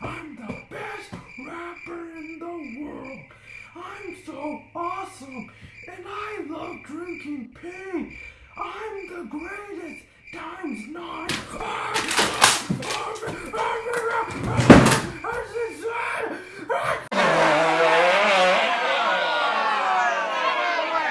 I'm the best rapper in the world. I'm so awesome, and I love drinking pee. I'm the greatest times nine.